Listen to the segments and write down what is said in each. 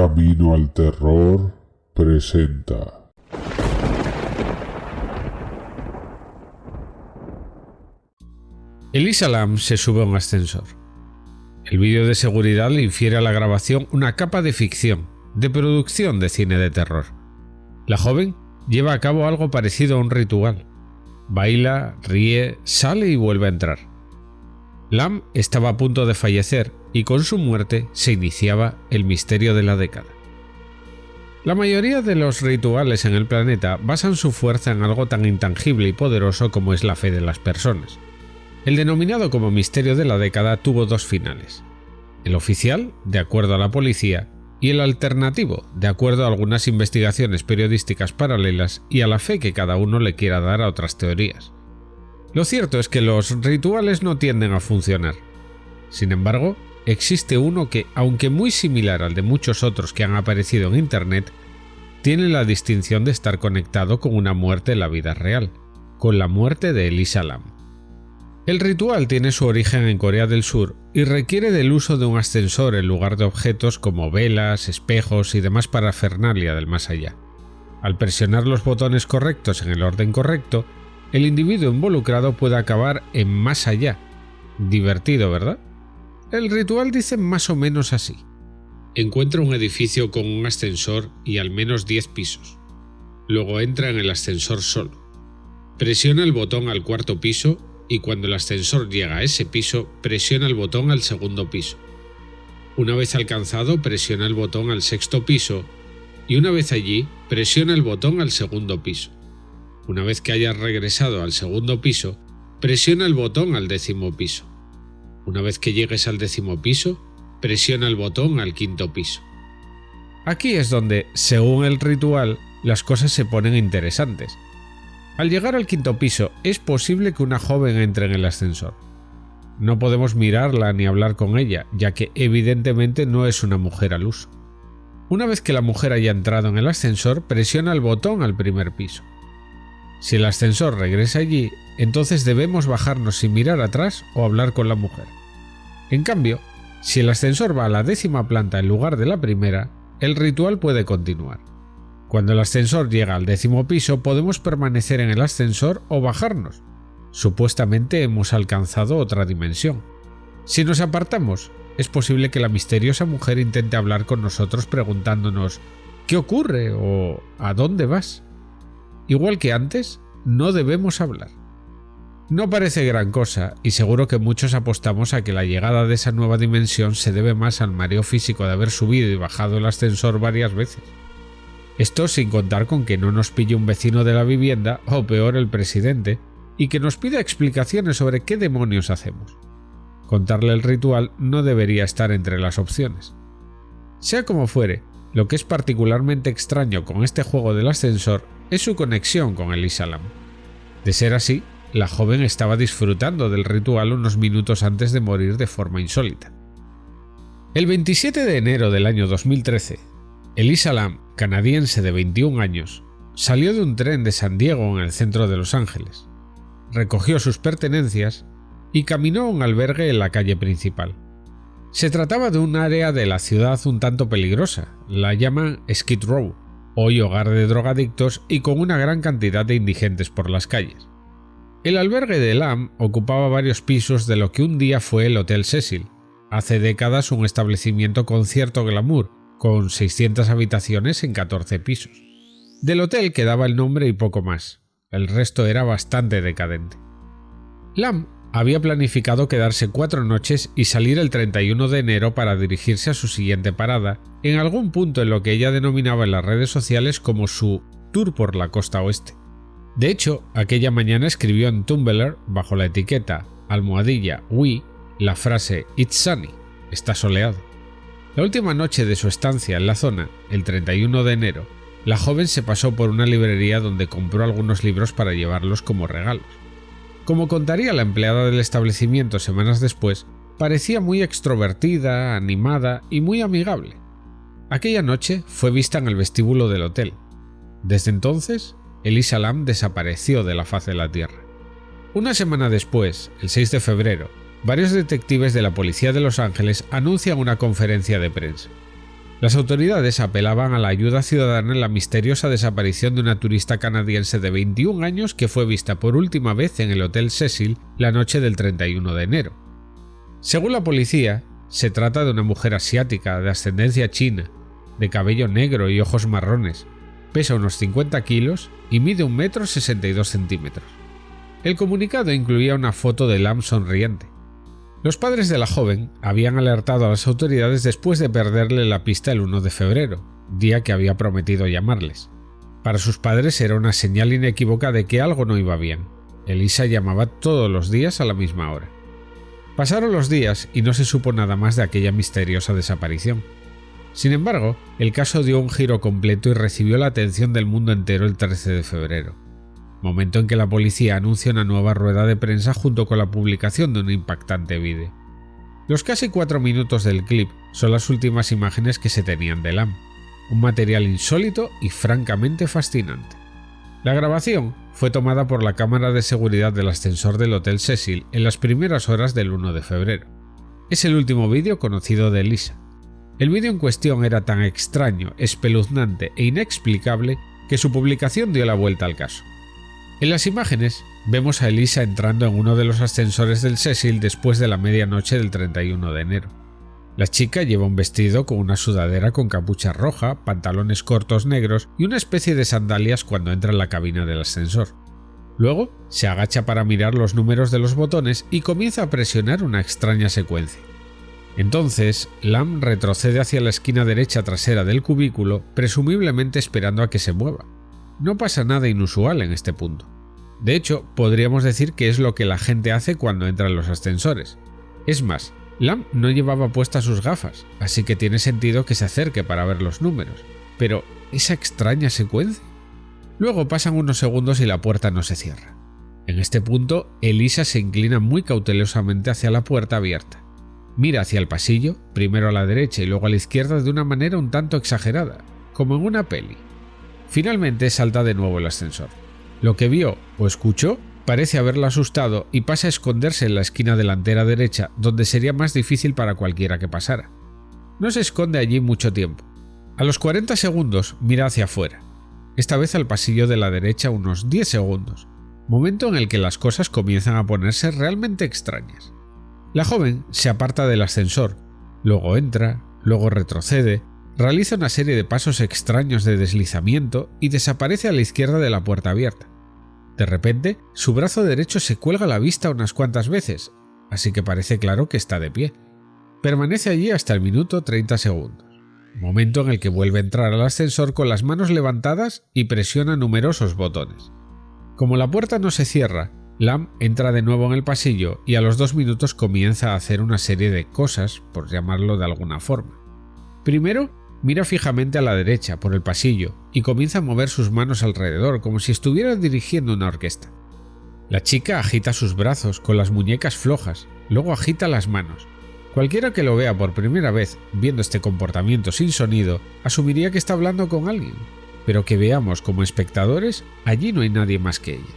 Camino al Terror presenta. Elisa Lam se sube a un ascensor. El vídeo de seguridad le infiere a la grabación una capa de ficción, de producción de cine de terror. La joven lleva a cabo algo parecido a un ritual. Baila, ríe, sale y vuelve a entrar. Lam estaba a punto de fallecer y con su muerte se iniciaba el misterio de la década. La mayoría de los rituales en el planeta basan su fuerza en algo tan intangible y poderoso como es la fe de las personas. El denominado como misterio de la década tuvo dos finales. El oficial, de acuerdo a la policía, y el alternativo, de acuerdo a algunas investigaciones periodísticas paralelas y a la fe que cada uno le quiera dar a otras teorías. Lo cierto es que los rituales no tienden a funcionar. Sin embargo, existe uno que, aunque muy similar al de muchos otros que han aparecido en Internet, tiene la distinción de estar conectado con una muerte en la vida real, con la muerte de Elisa Lam. El ritual tiene su origen en Corea del Sur y requiere del uso de un ascensor en lugar de objetos como velas, espejos y demás parafernalia del más allá. Al presionar los botones correctos en el orden correcto, el individuo involucrado puede acabar en más allá. Divertido, ¿verdad? El ritual dice más o menos así. Encuentra un edificio con un ascensor y al menos 10 pisos. Luego entra en el ascensor solo. Presiona el botón al cuarto piso y cuando el ascensor llega a ese piso, presiona el botón al segundo piso. Una vez alcanzado, presiona el botón al sexto piso y una vez allí, presiona el botón al segundo piso. Una vez que hayas regresado al segundo piso, presiona el botón al décimo piso. Una vez que llegues al décimo piso, presiona el botón al quinto piso. Aquí es donde, según el ritual, las cosas se ponen interesantes. Al llegar al quinto piso, es posible que una joven entre en el ascensor. No podemos mirarla ni hablar con ella, ya que evidentemente no es una mujer al uso. Una vez que la mujer haya entrado en el ascensor, presiona el botón al primer piso. Si el ascensor regresa allí, entonces debemos bajarnos sin mirar atrás o hablar con la mujer. En cambio, si el ascensor va a la décima planta en lugar de la primera, el ritual puede continuar. Cuando el ascensor llega al décimo piso podemos permanecer en el ascensor o bajarnos. Supuestamente hemos alcanzado otra dimensión. Si nos apartamos, es posible que la misteriosa mujer intente hablar con nosotros preguntándonos ¿qué ocurre? o ¿a dónde vas? Igual que antes, no debemos hablar. No parece gran cosa, y seguro que muchos apostamos a que la llegada de esa nueva dimensión se debe más al mareo físico de haber subido y bajado el ascensor varias veces. Esto sin contar con que no nos pille un vecino de la vivienda o peor el presidente y que nos pida explicaciones sobre qué demonios hacemos. Contarle el ritual no debería estar entre las opciones. Sea como fuere, lo que es particularmente extraño con este juego del ascensor es su conexión con el Islam. De ser así, la joven estaba disfrutando del ritual unos minutos antes de morir de forma insólita. El 27 de enero del año 2013, Elisa Lam, canadiense de 21 años, salió de un tren de San Diego en el centro de Los Ángeles, recogió sus pertenencias y caminó a un albergue en la calle principal. Se trataba de un área de la ciudad un tanto peligrosa, la llaman Skid Row, hoy hogar de drogadictos y con una gran cantidad de indigentes por las calles. El albergue de Lam ocupaba varios pisos de lo que un día fue el Hotel Cecil, hace décadas un establecimiento con cierto glamour, con 600 habitaciones en 14 pisos. Del hotel quedaba el nombre y poco más, el resto era bastante decadente. Lam había planificado quedarse cuatro noches y salir el 31 de enero para dirigirse a su siguiente parada, en algún punto en lo que ella denominaba en las redes sociales como su tour por la costa oeste. De hecho, aquella mañana escribió en Tumblr, bajo la etiqueta almohadilla we, la frase It's sunny, está soleado. La última noche de su estancia en la zona, el 31 de enero, la joven se pasó por una librería donde compró algunos libros para llevarlos como regalos. Como contaría la empleada del establecimiento semanas después, parecía muy extrovertida, animada y muy amigable. Aquella noche fue vista en el vestíbulo del hotel. Desde entonces, Elisa Lam desapareció de la faz de la Tierra. Una semana después, el 6 de febrero, varios detectives de la Policía de Los Ángeles anuncian una conferencia de prensa. Las autoridades apelaban a la ayuda ciudadana en la misteriosa desaparición de una turista canadiense de 21 años que fue vista por última vez en el Hotel Cecil la noche del 31 de enero. Según la policía, se trata de una mujer asiática de ascendencia china, de cabello negro y ojos marrones, pesa unos 50 kilos y mide un metro 62 centímetros. El comunicado incluía una foto de Lam sonriente. Los padres de la joven habían alertado a las autoridades después de perderle la pista el 1 de febrero, día que había prometido llamarles. Para sus padres era una señal inequívoca de que algo no iba bien. Elisa llamaba todos los días a la misma hora. Pasaron los días y no se supo nada más de aquella misteriosa desaparición. Sin embargo, el caso dio un giro completo y recibió la atención del mundo entero el 13 de febrero momento en que la policía anuncia una nueva rueda de prensa junto con la publicación de un impactante vídeo. Los casi cuatro minutos del clip son las últimas imágenes que se tenían de Lam, un material insólito y francamente fascinante. La grabación fue tomada por la cámara de seguridad del ascensor del Hotel Cecil en las primeras horas del 1 de febrero. Es el último vídeo conocido de Lisa. El vídeo en cuestión era tan extraño, espeluznante e inexplicable que su publicación dio la vuelta al caso. En las imágenes vemos a Elisa entrando en uno de los ascensores del Cecil después de la medianoche del 31 de enero. La chica lleva un vestido con una sudadera con capucha roja, pantalones cortos negros y una especie de sandalias cuando entra en la cabina del ascensor. Luego se agacha para mirar los números de los botones y comienza a presionar una extraña secuencia. Entonces, Lam retrocede hacia la esquina derecha trasera del cubículo, presumiblemente esperando a que se mueva. No pasa nada inusual en este punto. De hecho, podríamos decir que es lo que la gente hace cuando entra en los ascensores. Es más, Lam no llevaba puestas sus gafas, así que tiene sentido que se acerque para ver los números. Pero, ¿esa extraña secuencia? Luego pasan unos segundos y la puerta no se cierra. En este punto, Elisa se inclina muy cautelosamente hacia la puerta abierta. Mira hacia el pasillo, primero a la derecha y luego a la izquierda de una manera un tanto exagerada, como en una peli. Finalmente salta de nuevo el ascensor. Lo que vio o escuchó parece haberla asustado y pasa a esconderse en la esquina delantera derecha, donde sería más difícil para cualquiera que pasara. No se esconde allí mucho tiempo. A los 40 segundos mira hacia afuera, esta vez al pasillo de la derecha unos 10 segundos, momento en el que las cosas comienzan a ponerse realmente extrañas. La joven se aparta del ascensor, luego entra, luego retrocede, realiza una serie de pasos extraños de deslizamiento y desaparece a la izquierda de la puerta abierta. De repente, su brazo derecho se cuelga a la vista unas cuantas veces, así que parece claro que está de pie. Permanece allí hasta el minuto 30 segundos, momento en el que vuelve a entrar al ascensor con las manos levantadas y presiona numerosos botones. Como la puerta no se cierra, Lam entra de nuevo en el pasillo y a los dos minutos comienza a hacer una serie de cosas, por llamarlo de alguna forma. Primero, Mira fijamente a la derecha, por el pasillo, y comienza a mover sus manos alrededor como si estuviera dirigiendo una orquesta. La chica agita sus brazos con las muñecas flojas, luego agita las manos. Cualquiera que lo vea por primera vez viendo este comportamiento sin sonido asumiría que está hablando con alguien, pero que veamos como espectadores, allí no hay nadie más que ella.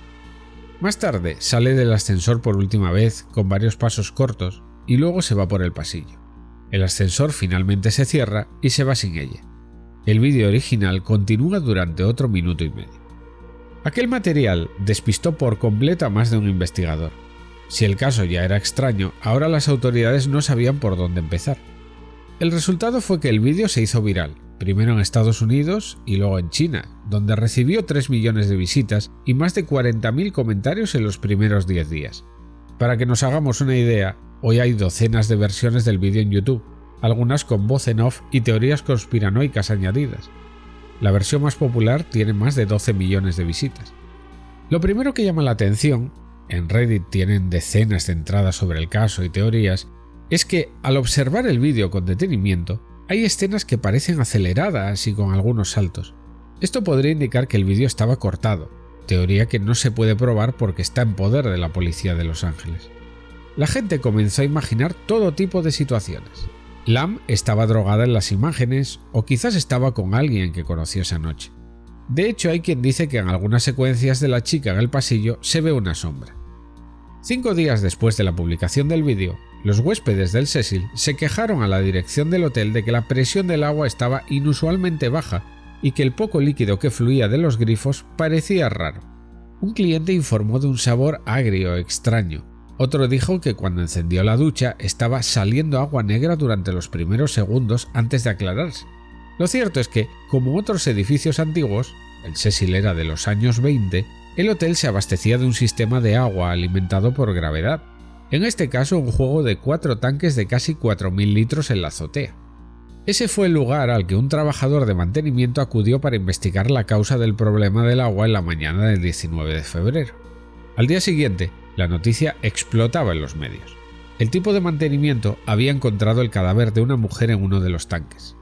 Más tarde sale del ascensor por última vez con varios pasos cortos y luego se va por el pasillo. El ascensor finalmente se cierra y se va sin ella. El vídeo original continúa durante otro minuto y medio. Aquel material despistó por completo a más de un investigador. Si el caso ya era extraño, ahora las autoridades no sabían por dónde empezar. El resultado fue que el vídeo se hizo viral, primero en Estados Unidos y luego en China, donde recibió 3 millones de visitas y más de 40.000 comentarios en los primeros 10 días. Para que nos hagamos una idea, Hoy hay docenas de versiones del vídeo en YouTube, algunas con voz en off y teorías conspiranoicas añadidas. La versión más popular tiene más de 12 millones de visitas. Lo primero que llama la atención, en Reddit tienen decenas de entradas sobre el caso y teorías, es que al observar el vídeo con detenimiento, hay escenas que parecen aceleradas y con algunos saltos. Esto podría indicar que el vídeo estaba cortado, teoría que no se puede probar porque está en poder de la policía de Los Ángeles. La gente comenzó a imaginar todo tipo de situaciones. Lam estaba drogada en las imágenes o quizás estaba con alguien que conoció esa noche. De hecho, hay quien dice que en algunas secuencias de la chica en el pasillo se ve una sombra. Cinco días después de la publicación del vídeo, los huéspedes del Cecil se quejaron a la dirección del hotel de que la presión del agua estaba inusualmente baja y que el poco líquido que fluía de los grifos parecía raro. Un cliente informó de un sabor agrio extraño. Otro dijo que cuando encendió la ducha estaba saliendo agua negra durante los primeros segundos antes de aclararse. Lo cierto es que, como otros edificios antiguos, el Cecil era de los años 20, el hotel se abastecía de un sistema de agua alimentado por gravedad, en este caso un juego de cuatro tanques de casi 4.000 litros en la azotea. Ese fue el lugar al que un trabajador de mantenimiento acudió para investigar la causa del problema del agua en la mañana del 19 de febrero. Al día siguiente, la noticia explotaba en los medios. El tipo de mantenimiento había encontrado el cadáver de una mujer en uno de los tanques.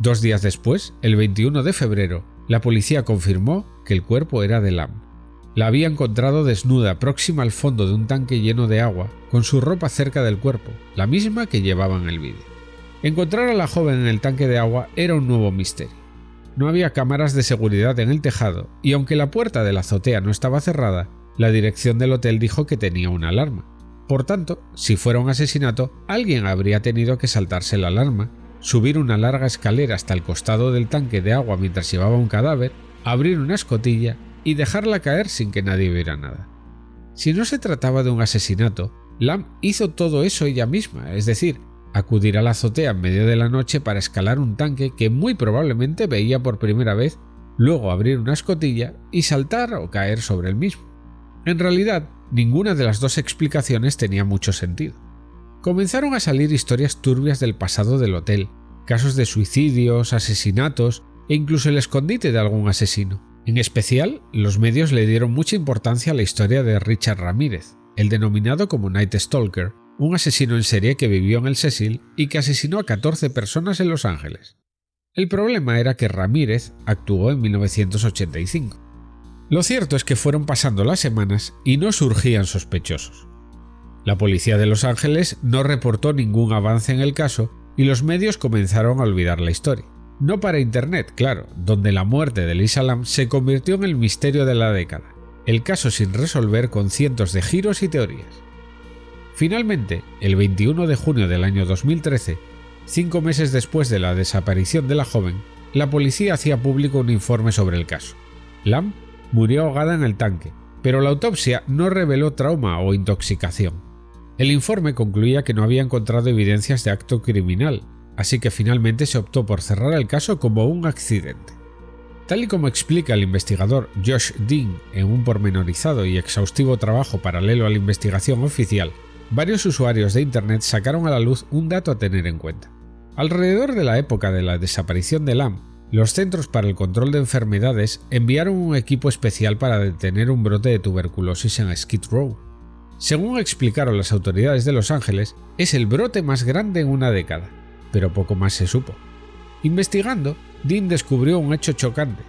Dos días después, el 21 de febrero, la policía confirmó que el cuerpo era de Lam. La había encontrado desnuda próxima al fondo de un tanque lleno de agua, con su ropa cerca del cuerpo, la misma que llevaba en el vídeo. Encontrar a la joven en el tanque de agua era un nuevo misterio. No había cámaras de seguridad en el tejado, y aunque la puerta de la azotea no estaba cerrada, la dirección del hotel dijo que tenía una alarma. Por tanto, si fuera un asesinato, alguien habría tenido que saltarse la alarma subir una larga escalera hasta el costado del tanque de agua mientras llevaba un cadáver, abrir una escotilla y dejarla caer sin que nadie viera nada. Si no se trataba de un asesinato, Lam hizo todo eso ella misma, es decir, acudir a la azotea en medio de la noche para escalar un tanque que muy probablemente veía por primera vez, luego abrir una escotilla y saltar o caer sobre el mismo. En realidad, ninguna de las dos explicaciones tenía mucho sentido comenzaron a salir historias turbias del pasado del hotel, casos de suicidios, asesinatos e incluso el escondite de algún asesino. En especial, los medios le dieron mucha importancia a la historia de Richard Ramírez, el denominado como Night Stalker, un asesino en serie que vivió en el Cecil y que asesinó a 14 personas en Los Ángeles. El problema era que Ramírez actuó en 1985. Lo cierto es que fueron pasando las semanas y no surgían sospechosos. La policía de Los Ángeles no reportó ningún avance en el caso y los medios comenzaron a olvidar la historia. No para Internet, claro, donde la muerte de Lisa Lam se convirtió en el misterio de la década, el caso sin resolver con cientos de giros y teorías. Finalmente, el 21 de junio del año 2013, cinco meses después de la desaparición de la joven, la policía hacía público un informe sobre el caso. Lam murió ahogada en el tanque, pero la autopsia no reveló trauma o intoxicación. El informe concluía que no había encontrado evidencias de acto criminal, así que finalmente se optó por cerrar el caso como un accidente. Tal y como explica el investigador Josh Dean en un pormenorizado y exhaustivo trabajo paralelo a la investigación oficial, varios usuarios de Internet sacaron a la luz un dato a tener en cuenta. Alrededor de la época de la desaparición de Lam, los Centros para el Control de Enfermedades enviaron un equipo especial para detener un brote de tuberculosis en Skid Row. Según explicaron las autoridades de Los Ángeles, es el brote más grande en una década, pero poco más se supo. Investigando, Dean descubrió un hecho chocante.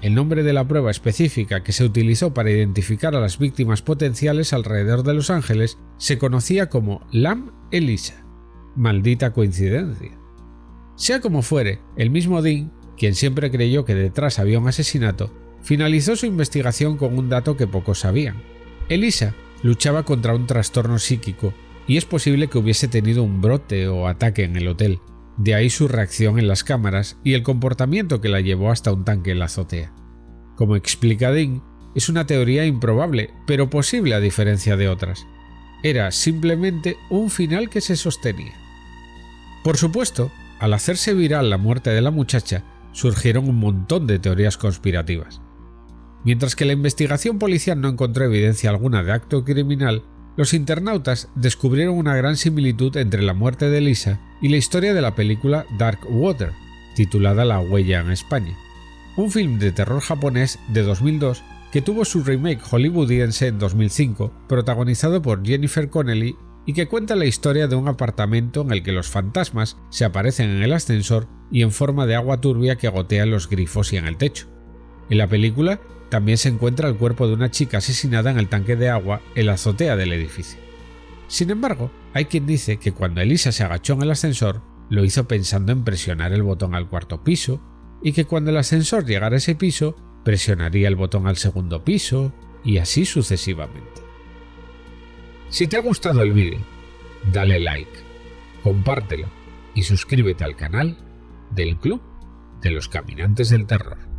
El nombre de la prueba específica que se utilizó para identificar a las víctimas potenciales alrededor de Los Ángeles se conocía como Lam Elisa. Maldita coincidencia. Sea como fuere, el mismo Dean, quien siempre creyó que detrás había un asesinato, finalizó su investigación con un dato que pocos sabían. Elisa luchaba contra un trastorno psíquico y es posible que hubiese tenido un brote o ataque en el hotel, de ahí su reacción en las cámaras y el comportamiento que la llevó hasta un tanque en la azotea. Como explica Dean, es una teoría improbable, pero posible a diferencia de otras. Era simplemente un final que se sostenía. Por supuesto, al hacerse viral la muerte de la muchacha, surgieron un montón de teorías conspirativas. Mientras que la investigación policial no encontró evidencia alguna de acto criminal, los internautas descubrieron una gran similitud entre la muerte de Lisa y la historia de la película Dark Water, titulada La huella en España, un film de terror japonés de 2002 que tuvo su remake hollywoodiense en 2005, protagonizado por Jennifer Connelly y que cuenta la historia de un apartamento en el que los fantasmas se aparecen en el ascensor y en forma de agua turbia que gotea en los grifos y en el techo. En la película también se encuentra el cuerpo de una chica asesinada en el tanque de agua en la azotea del edificio. Sin embargo, hay quien dice que cuando Elisa se agachó en el ascensor, lo hizo pensando en presionar el botón al cuarto piso, y que cuando el ascensor llegara a ese piso, presionaría el botón al segundo piso, y así sucesivamente. Si te ha gustado el vídeo, dale like, compártelo y suscríbete al canal del Club de los Caminantes del Terror.